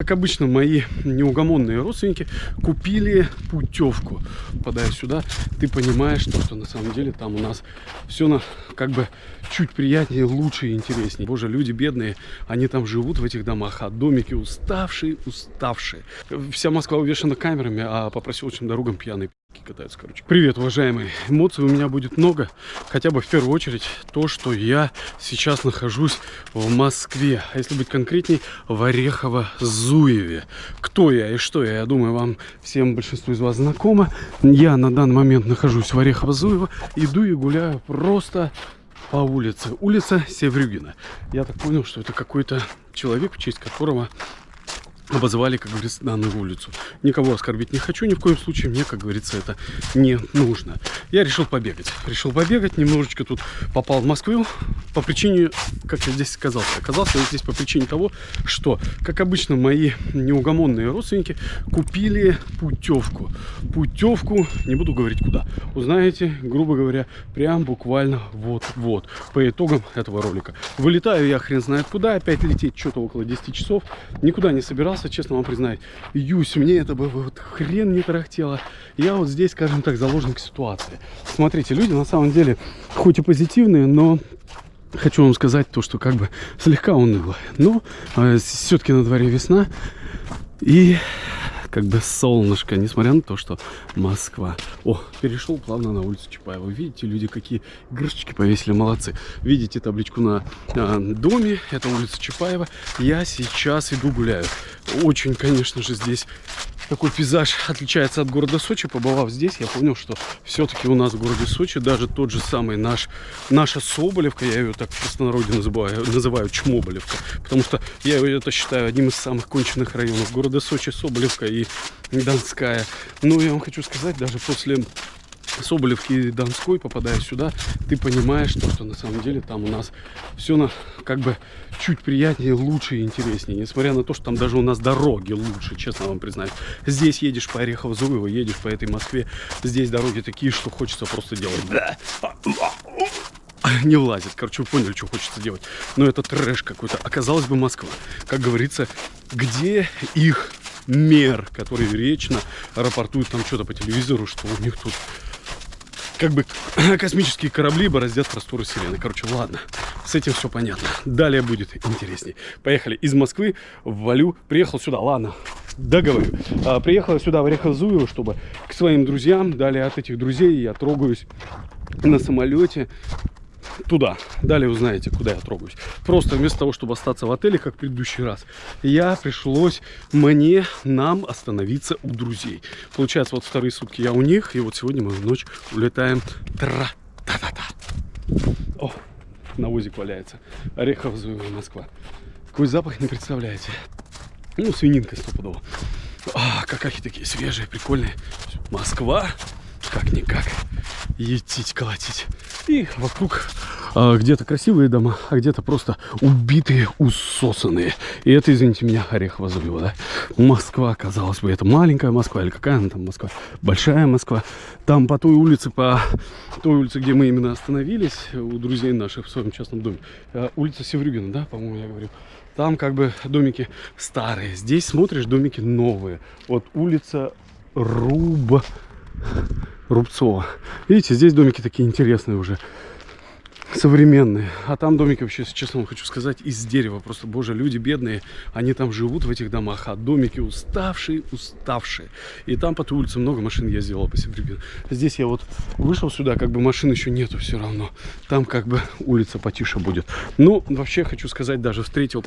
Как обычно, мои неугомонные родственники купили путевку. Попадая сюда, ты понимаешь, что, что на самом деле там у нас все на, как бы чуть приятнее, лучше и интереснее. Боже, люди бедные, они там живут в этих домах, а домики уставшие, уставшие. Вся Москва увешана камерами, а по проселочным дорогам пьяные катаются, короче. Привет, уважаемые. Эмоций у меня будет много. Хотя бы в первую очередь то, что я сейчас нахожусь в Москве. А если быть конкретней, в Орехово-Зуеве. Кто я и что я, я думаю, вам всем большинству из вас знакомо. Я на данный момент нахожусь в Орехово-Зуево. Иду и гуляю просто по улице. Улица Севрюгина. Я так понял, что это какой-то человек, в честь которого обозвали, как говорится, данную улицу. Никого оскорбить не хочу, ни в коем случае мне, как говорится, это не нужно. Я решил побегать. Решил побегать, немножечко тут попал в Москву по причине, как я здесь оказался. Оказался я здесь по причине того, что, как обычно, мои неугомонные родственники купили путевку. Путевку, не буду говорить куда, узнаете, грубо говоря, прям буквально вот-вот, по итогам этого ролика. Вылетаю я хрен знает куда, опять лететь что-то около 10 часов, никуда не собирался боялся, честно вам признать. Юсь, мне это бы вот хрен не тарахтело. Я вот здесь, скажем так, заложник ситуации. Смотрите, люди на самом деле, хоть и позитивные, но хочу вам сказать то, что как бы слегка уныло. Но э, все-таки на дворе весна. И как бы солнышко, несмотря на то, что Москва. О, перешел плавно на улицу Чапаева. Видите, люди какие игрушечки повесили, молодцы. Видите табличку на э, доме, это улица Чапаева. Я сейчас иду гуляю. Очень, конечно же, здесь такой пейзаж отличается от города Сочи. Побывав здесь, я понял, что все-таки у нас в городе Сочи даже тот же самый наш, наша Соболевка, я ее так в простонародье называю, называю Чмоболевка, потому что я это считаю одним из самых конченных районов города Сочи, Соболевка и Донская. Ну, я вам хочу сказать, даже после Соболевки и Донской, попадая сюда, ты понимаешь, что, что на самом деле там у нас все на, как бы чуть приятнее, лучше и интереснее. Несмотря на то, что там даже у нас дороги лучше, честно вам признаюсь. Здесь едешь по Орехово-Зуево, едешь по этой Москве, здесь дороги такие, что хочется просто делать. Не влазит. Короче, вы поняли, что хочется делать. Но это трэш какой-то. Оказалось бы Москва. Как говорится, где их мер, который вечно рапортует там что-то по телевизору, что у них тут как бы космические корабли бороздят просторы Вселенной. Короче, ладно, с этим все понятно. Далее будет интересней. Поехали из Москвы в Валю. Приехал сюда, ладно, договорю. А, приехал сюда в Орехово-Зуево, чтобы к своим друзьям. Далее от этих друзей я трогаюсь на самолете туда. Далее узнаете, куда я трогаюсь. Просто вместо того, чтобы остаться в отеле, как в предыдущий раз, я пришлось мне, нам остановиться у друзей. Получается, вот вторые сутки я у них, и вот сегодня мы в ночь улетаем. Тра-та-та-та. О, навозик валяется. Орехов, Москва. Какой запах, не представляете. Ну, свининка стопудово. А, какахи такие свежие, прикольные. Москва, как-никак. Етить, колотить. И вокруг а, где-то красивые дома, а где-то просто убитые, усосанные. И это, извините меня, Орехово Зуево, да? Москва, казалось бы, это маленькая Москва, или какая она там Москва? Большая Москва. Там по той улице, по той улице, где мы именно остановились, у друзей наших в своем частном доме, а, улица Севрюгина, да, по-моему, я говорил. Там как бы домики старые. Здесь смотришь, домики новые. Вот улица Руб... Рубцова. Видите, здесь домики такие интересные уже современные. А там домики вообще, честно вам хочу сказать, из дерева. Просто, боже, люди бедные, они там живут в этих домах, а домики уставшие, уставшие. И там по той улице много машин я сделал по себе. Здесь я вот вышел сюда, как бы машин еще нету все равно. Там как бы улица потише будет. Ну, вообще хочу сказать, даже встретил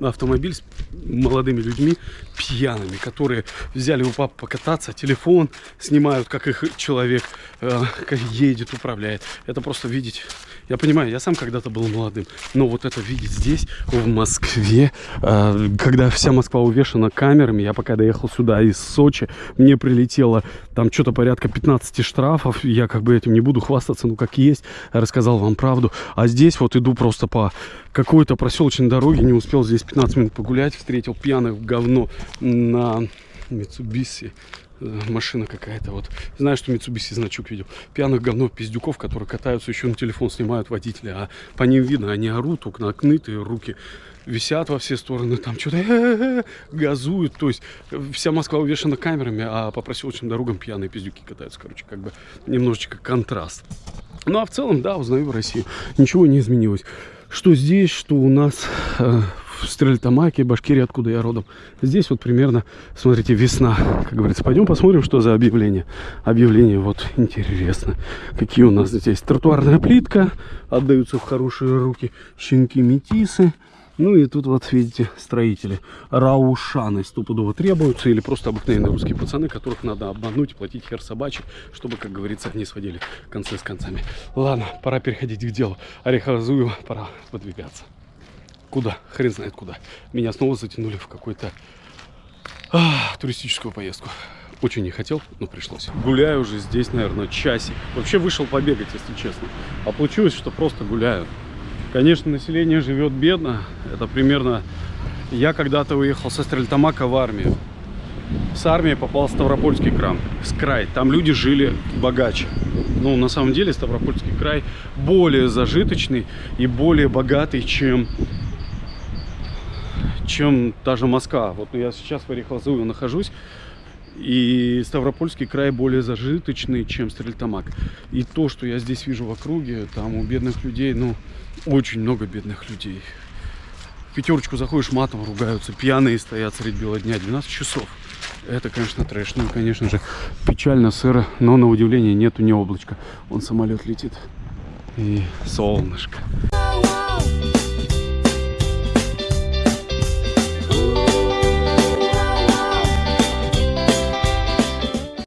автомобиль с молодыми людьми пьяными, которые взяли у папы покататься, телефон снимают, как их человек э, едет, управляет. Это просто видеть. Я понимаю, я сам когда-то был молодым, но вот это видеть здесь, в Москве, э, когда вся Москва увешана камерами, я пока доехал сюда из Сочи, мне прилетело там что-то порядка 15 штрафов, я как бы этим не буду хвастаться, ну как есть, рассказал вам правду. А здесь вот иду просто по какой-то проселочной дороге, не успел здесь 15 минут погулять, встретил пьяных в говно на Mitsubishi э, машина какая-то вот. Знаю, что Mitsubishi значок видел. Пьяных говно пиздюков, которые катаются еще на телефон, снимают водителя. А по ним видно, они орут, окна окнытые, руки висят во все стороны, там что-то газуют. То есть э, вся Москва увешана камерами, а по проселочным дорогам пьяные пиздюки катаются. Короче, как бы немножечко контраст. Ну а в целом, да, узнаю Россию. Ничего не изменилось. Что здесь, что у нас э, в Стрельтамаке, Башкирии, откуда я родом. Здесь вот примерно, смотрите, весна, как говорится. Пойдем посмотрим, что за объявление. Объявление вот интересно. Какие у нас здесь. Тротуарная плитка, отдаются в хорошие руки щенки-метисы. Ну и тут вот видите строители. Раушаны стопудово требуются. Или просто обыкновенные русские пацаны, которых надо обмануть, платить хер собачий, чтобы, как говорится, они сводили концы с концами. Ладно, пора переходить к делу. Орехозую, пора выдвигаться. Куда? Хрен знает куда. Меня снова затянули в какую-то а, туристическую поездку. Очень не хотел, но пришлось. Гуляю уже здесь, наверное, часик. Вообще вышел побегать, если честно. А получилось, что просто гуляю. Конечно, население живет бедно. Это примерно... Я когда-то уехал со Стрельтамака в армию. С армии попал в Ставропольский край. С край. Там люди жили богаче. Ну, на самом деле, Ставропольский край более зажиточный и более богатый, чем чем та же Москва. Вот я сейчас в Орехлазове нахожусь, и Ставропольский край более зажиточный, чем Стрельтамак. И то, что я здесь вижу в округе, там у бедных людей, ну, очень много бедных людей. В пятерочку заходишь, матом ругаются, пьяные стоят средь бела дня, 12 часов. Это, конечно, трэш. Ну, конечно же, печально, сыро, но на удивление нету ни облачка. Он самолет летит. И солнышко.